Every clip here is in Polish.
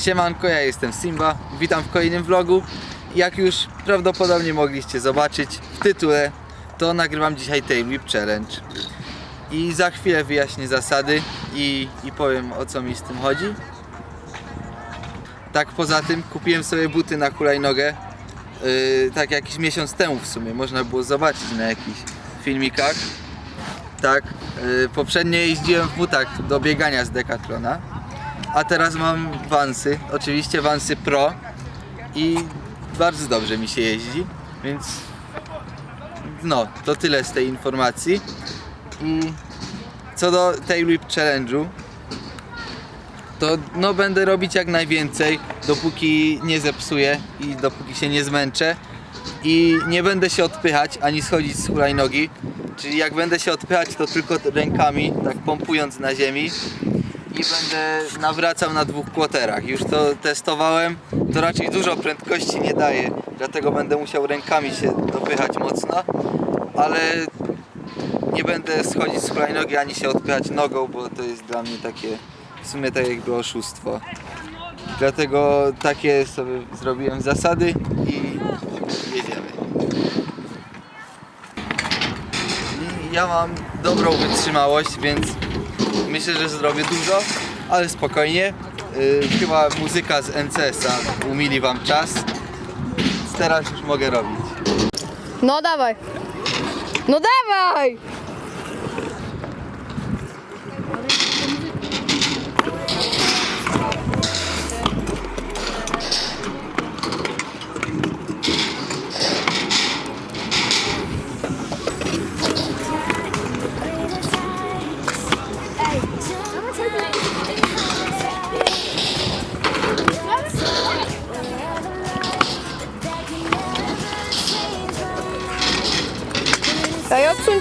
Siemanko, ja jestem Simba, witam w kolejnym vlogu. Jak już prawdopodobnie mogliście zobaczyć w tytule, to nagrywam dzisiaj Tail Challenge. I za chwilę wyjaśnię zasady i, i powiem o co mi z tym chodzi. Tak poza tym kupiłem sobie buty na hulajnogę yy, tak jakiś miesiąc temu w sumie, można było zobaczyć na jakichś filmikach. Tak, yy, poprzednio jeździłem w butach do biegania z Decathlona, a teraz mam Vansy, oczywiście Vansy Pro i bardzo dobrze mi się jeździ, więc no, to tyle z tej informacji. I co do Tail Whip Challenge'u, to no będę robić jak najwięcej, dopóki nie zepsuję i dopóki się nie zmęczę. I nie będę się odpychać ani schodzić z hulajnogi. Czyli jak będę się odpychać, to tylko rękami, tak pompując na ziemi. I będę nawracał na dwóch kłoterach. Już to testowałem, to raczej dużo prędkości nie daje, dlatego będę musiał rękami się dopychać mocno. Ale nie będę schodzić z hulajnogi ani się odpychać nogą, bo to jest dla mnie takie w sumie tak jakby oszustwo. Dlatego takie sobie zrobiłem zasady i jedziemy. Ja mam dobrą wytrzymałość, więc myślę, że zrobię dużo, ale spokojnie. Yy, chyba muzyka z NCS-a umili wam czas. Teraz już mogę robić. No dawaj. No dawaj!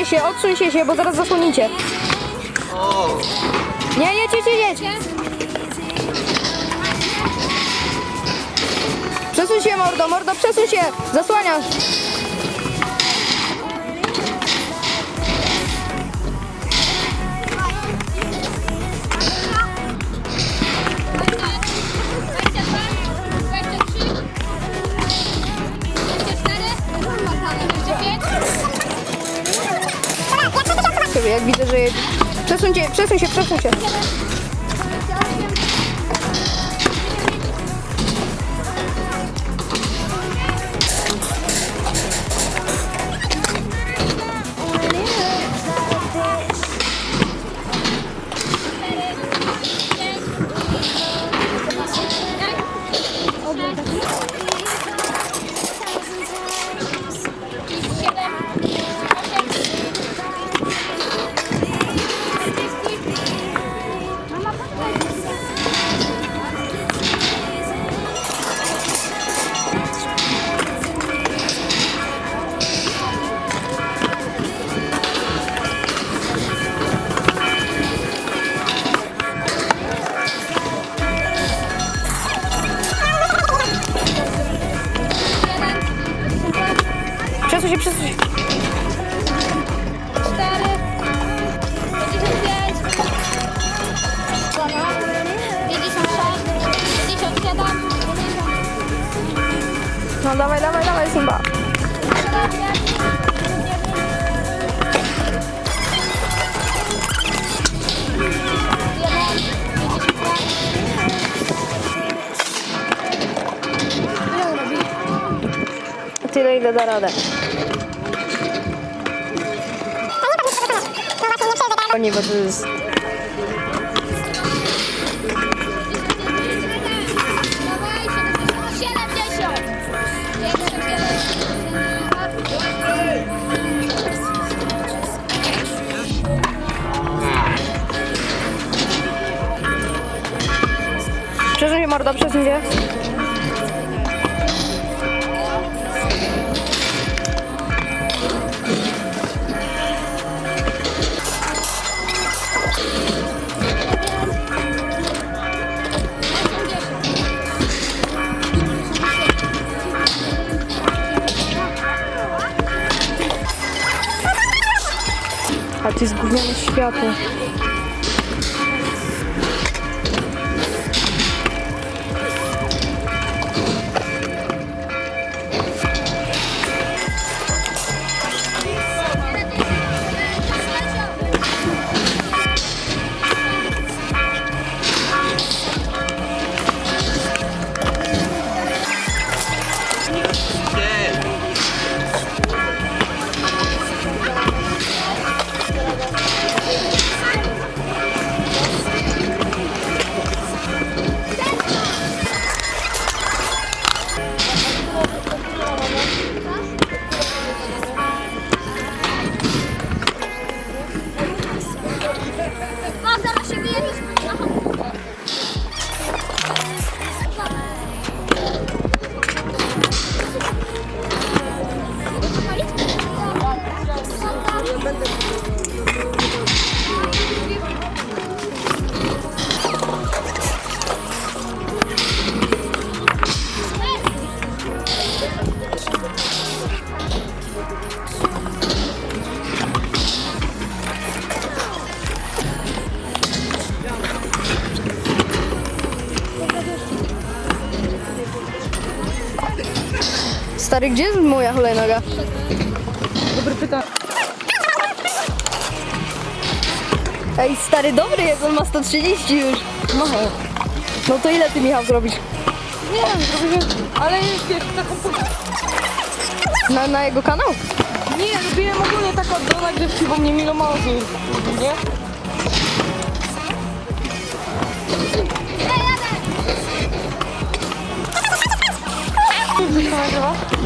Odsuńcie się, odsuńcie się, bo zaraz zasłonicie. Nie, jedź, jedź, jedź. Przesuń się, mordo, mordo, przesuń się. Zasłaniasz. Sobie, jak widzę, że przesuń się, przesuń się. Przesuń się, No dawaj, dawaj, dawaj, Simba. Tyle, ile da radę. Nie, bo to jest... Przesuń się, mordo, przesuń się. A ty zgubnione światło. Stary, gdzie jest moja hulajnoga? Dobre pytanie. Ej, stary, dobry jest, on ma 130 już. No, no to ile ty, Michał, zrobisz? Nie wiem, zrobię, ale wiesz, taką. Na, na jego kanał? Nie, robiłem ogólnie tak od do nagrywki, bo mnie Milo mało nie?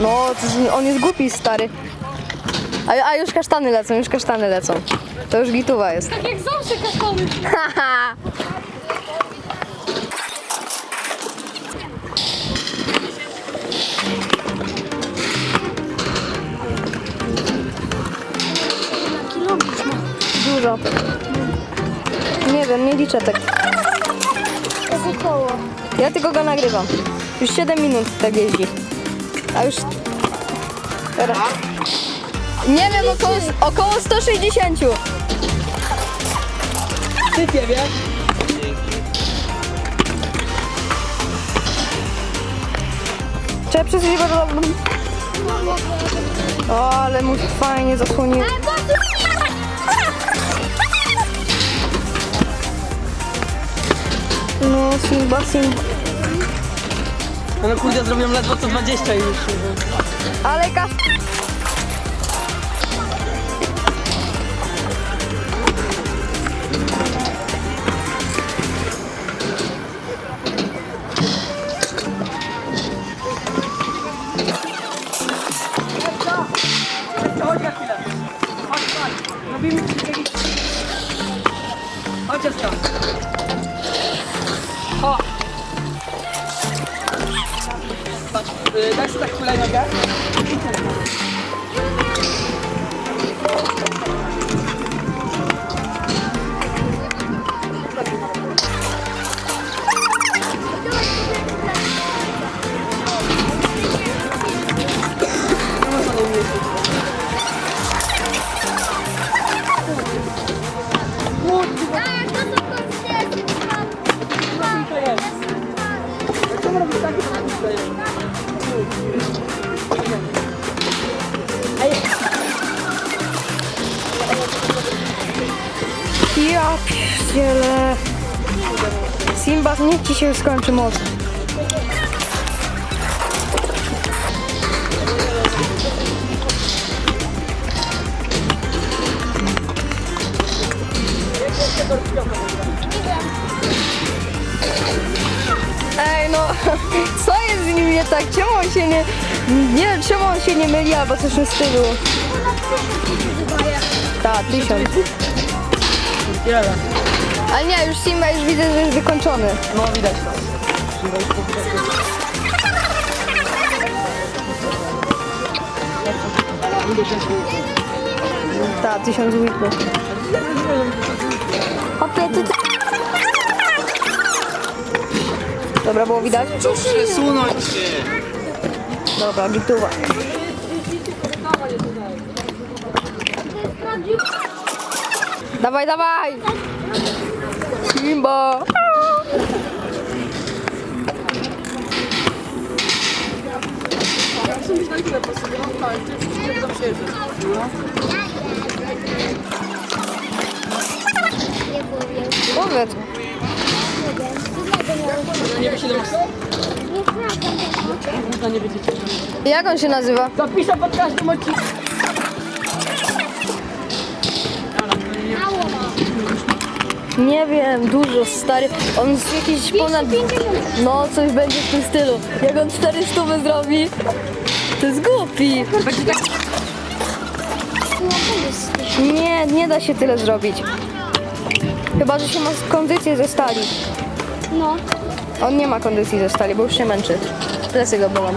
No, on jest głupi, stary. A, a już kasztany lecą, już kasztany lecą. To już gituwa jest. Tak jak zawsze kasztany. Dużo. Nie wiem, nie liczę tak. Ja tylko go nagrywam. Już 7 minut tak jeździ. A już... Teraz. Nie wiem, około, około 160. Sypie, wiesz? Trzeba przesunąć bardzo O, ale mu fajnie zasłonił. No, Simba, Simba. No kurde, zrobiłem ledwo co 20 już. Ale ka... pierdzielę. Simba, niech ci się skończy moc. Ej no, co jest z nim nie tak? Czemu on się nie... Nie wiem, czemu on się nie myli albo coś w stylu. Tak, tysiąc. Ale nie, już Simba już widzę, że jest wykończony. No widać to. Tak, tysiąc wików. Hopie, ty, ty. Dobra, było widać? Przesunąć się! Dobra, gituwa. Dawaj, dawaj! Simba! Powiedz. Nie wie 17? Można nie. Jak on się nazywa? Zapiszę pod każdym odcinkiem. Nie wiem, dużo, stary. On jest jakiś ponad... No, coś będzie w tym stylu. Jak on 400 by zrobi, to jest głupi. Nie, nie da się tyle zrobić. Chyba, że się ma kondycję ze stali. No. On nie ma kondycji ze stali, bo już się męczy. Plecy go bolą.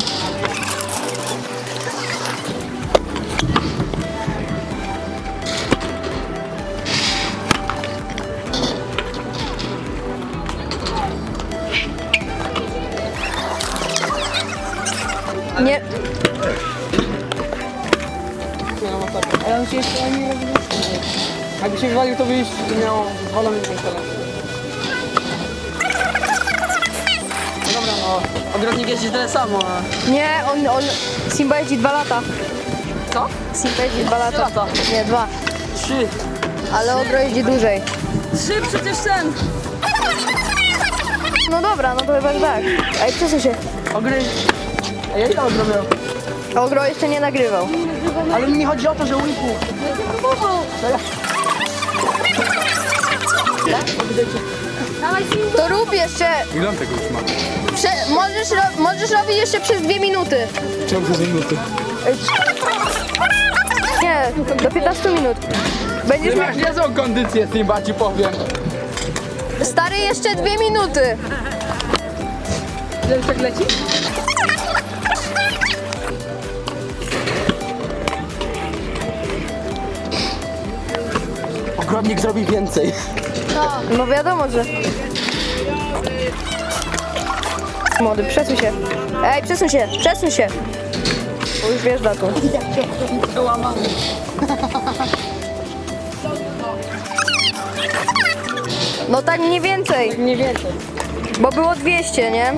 Nie. Ale on się jeszcze nie wstrzymał. Jakby się wywalił, to by już miał zwalony ten telefon. No dobra, no. Ogrodnik jeździ tyle samo. a- Nie, on, on... Simba jeździ dwa lata. Co? Simba jeździ dwa lata. lata. Nie, dwa. Trzy. Ale Ogro jeździ dłużej. Trzy przecież ten. No dobra, no to chyba tak. Ej, przesuń się. Ogry... A ja ile ogro miał? Ogro jeszcze nie nagrywał. Ale mi chodzi o to, że łypu. To rób jeszcze. Ile tego już ma? Prze, możesz, ro, możesz robić jeszcze przez dwie minuty. Czemu to za minuty? Nie, do 15 minut. Będziesz Ty miał... masz niezłą kondycję, Simba, ci powiem. Stary, jeszcze dwie minuty. Ile już tak leci? Ogrodnik zrobi więcej. No wiadomo, że... Młody, przesuń się. Ej, przesuń się, przesuń się. Bo już wiesz datą. No tak mniej więcej, Nie więcej. bo było 200, nie?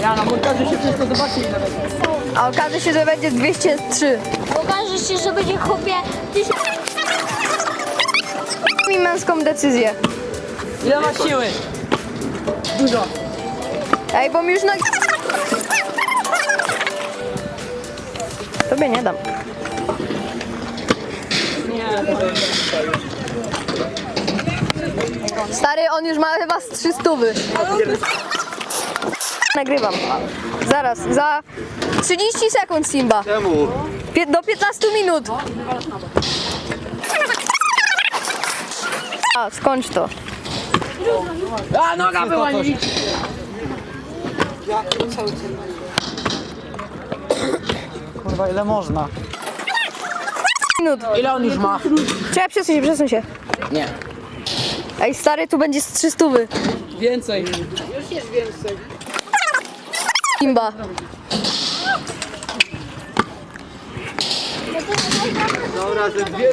Ja na montażu się wszystko zobaczy ile będzie. A okaże się, że będzie 203. Okaże się, że będzie chłopie tysiąc... Mi męską decyzję. Ile ma siły? Dużo. Ej, bo mi już na... Tobie nie dam. Nie, Stary, on już ma chyba z 300. Nagrywam. Zaraz, za 30 sekund Simba. Czemu? Pie- do 15 minut. A, skończ to. A noga była nic. Kurwa, ile można? Minut. Ile on już ma? Czekaj, przesuń się, przesuń się. Nie. Ej, stary, tu będzie z 300. Więcej. Już jest więcej. Simba. Dobra, ze dwie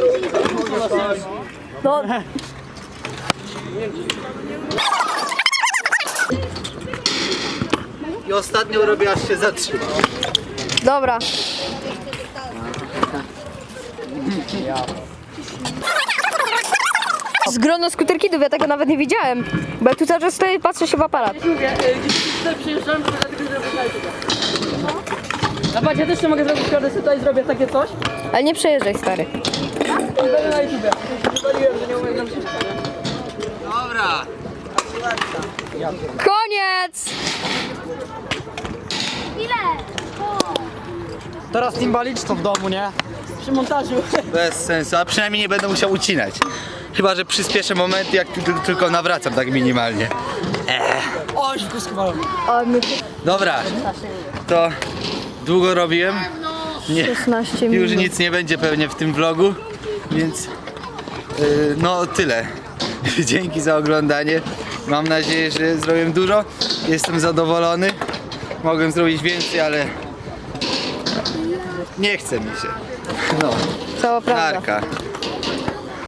No, I ostatnią robię aż się zatrzymał. dobra. Z grono skuterkidów, ja tego nawet nie widziałem. Bo ja tu cały czas stoję i patrzę się w aparat. Mówię, gdzieś tutaj przyjeżdżałem, to dlatego zrobię No patrz, ja też nie mogę zrobić kody, tutaj zrobię takie coś. Ale nie przejeżdżaj, stary. I będę na YouTube. Że nie umiem zrobić Dobra. Koniec! Ile? Teraz timbalicz to w domu, nie? Przy montażu. Bez sensu, a przynajmniej nie będę musiał ucinać. Chyba, że przyspieszę momenty, jak ty- tylko nawracam tak minimalnie. O, się kuskowałem. O, my Dobra, to długo robiłem. Nie, 16 już nic nie będzie pewnie w tym vlogu, więc yy, no tyle. Dzięki za oglądanie. Mam nadzieję, że zrobiłem dużo. Jestem zadowolony. Mogłem zrobić więcej, ale nie chce mi się. No, Cała prawda. narka.